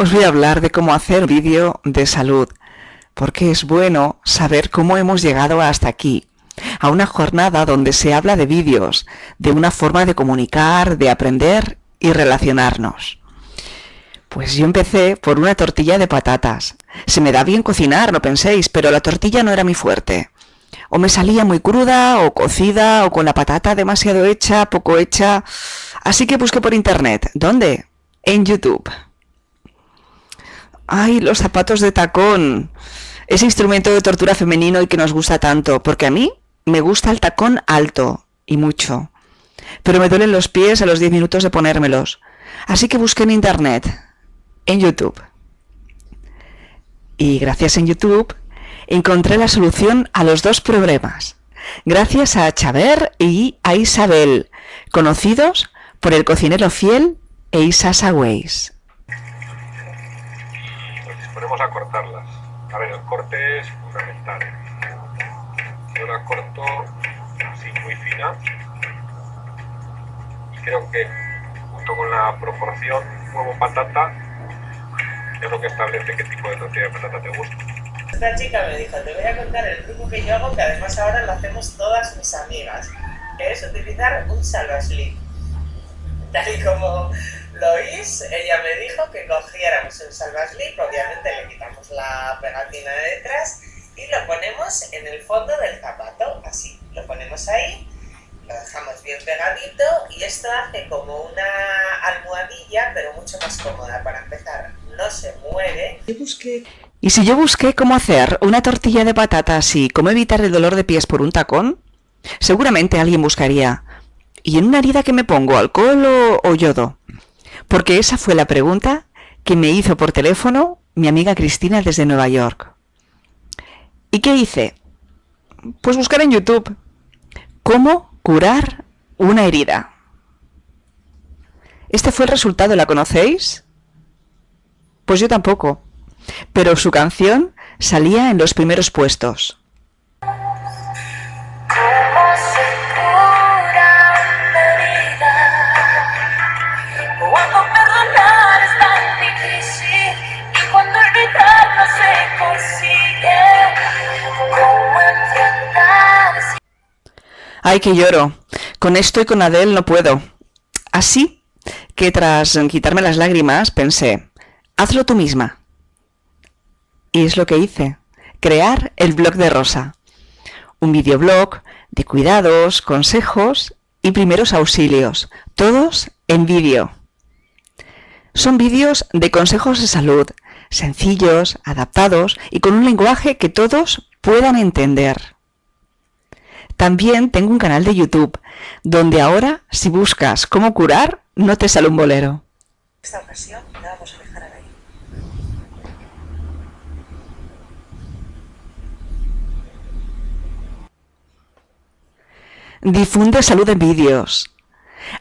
os voy a hablar de cómo hacer vídeo de salud, porque es bueno saber cómo hemos llegado hasta aquí, a una jornada donde se habla de vídeos, de una forma de comunicar, de aprender y relacionarnos. Pues yo empecé por una tortilla de patatas. Se me da bien cocinar, no penséis, pero la tortilla no era mi fuerte. O me salía muy cruda, o cocida, o con la patata demasiado hecha, poco hecha. Así que busqué por internet. ¿Dónde? En YouTube. ¡Ay, los zapatos de tacón! Ese instrumento de tortura femenino y que nos gusta tanto, porque a mí me gusta el tacón alto, y mucho. Pero me duelen los pies a los 10 minutos de ponérmelos. Así que busqué en internet, en YouTube. Y gracias en YouTube encontré la solución a los dos problemas. Gracias a Chaver y a Isabel, conocidos por el cocinero fiel e Ways ponemos a cortarlas. A ver, el corte es fundamental. Yo la corto así muy fina y creo que junto con la proporción huevo-patata es lo que establece qué tipo de tortilla de patata te gusta. Esta chica me dijo, te voy a contar el truco que yo hago, que además ahora lo hacemos todas mis amigas, que es utilizar un salvaslip. Tal y como Lois, ella me dijo que cogiéramos el salvaslip, obviamente pegatina de detrás y lo ponemos en el fondo del zapato, así, lo ponemos ahí, lo dejamos bien pegadito y esto hace como una almohadilla, pero mucho más cómoda. Para empezar, no se mueve. Y si yo busqué cómo hacer una tortilla de patatas y cómo evitar el dolor de pies por un tacón, seguramente alguien buscaría, ¿y en una herida que me pongo, alcohol o yodo? porque esa fue la pregunta que me hizo por teléfono mi amiga Cristina desde Nueva York. ¿Y qué hice? Pues buscar en YouTube cómo curar una herida. Este fue el resultado, ¿la conocéis? Pues yo tampoco, pero su canción salía en los primeros puestos. Ay, que lloro. Con esto y con Adele no puedo. Así que tras quitarme las lágrimas pensé, hazlo tú misma. Y es lo que hice, crear el blog de Rosa. Un videoblog de cuidados, consejos y primeros auxilios, todos en vídeo. Son vídeos de consejos de salud, sencillos, adaptados y con un lenguaje que todos puedan entender. También tengo un canal de YouTube, donde ahora, si buscas cómo curar, no te sale un bolero. Esta ocasión la vamos a dejar ahí. Difunde salud en vídeos.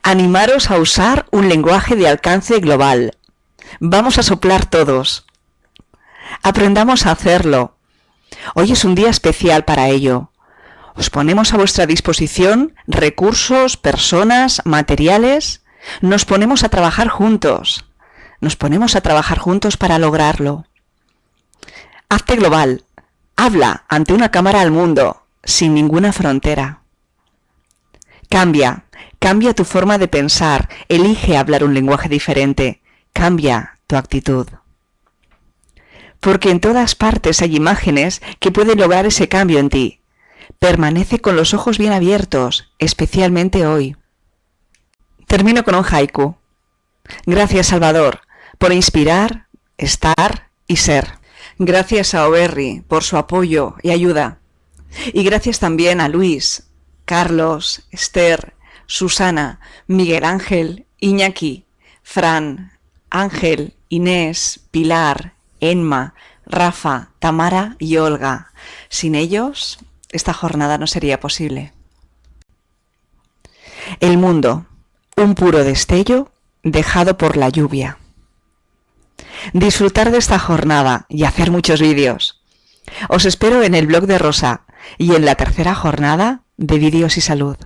Animaros a usar un lenguaje de alcance global. Vamos a soplar todos. Aprendamos a hacerlo. Hoy es un día especial para ello. Os ponemos a vuestra disposición recursos, personas, materiales. Nos ponemos a trabajar juntos. Nos ponemos a trabajar juntos para lograrlo. Hazte global. Habla ante una cámara al mundo, sin ninguna frontera. Cambia, cambia tu forma de pensar, elige hablar un lenguaje diferente, cambia tu actitud. Porque en todas partes hay imágenes que pueden lograr ese cambio en ti, Permanece con los ojos bien abiertos, especialmente hoy. Termino con un haiku. Gracias, Salvador, por inspirar, estar y ser. Gracias a Oberri por su apoyo y ayuda. Y gracias también a Luis, Carlos, Esther, Susana, Miguel Ángel, Iñaki, Fran, Ángel, Inés, Pilar, Enma, Rafa, Tamara y Olga. Sin ellos, esta jornada no sería posible. El mundo, un puro destello dejado por la lluvia. Disfrutar de esta jornada y hacer muchos vídeos. Os espero en el blog de Rosa y en la tercera jornada de Vídeos y Salud.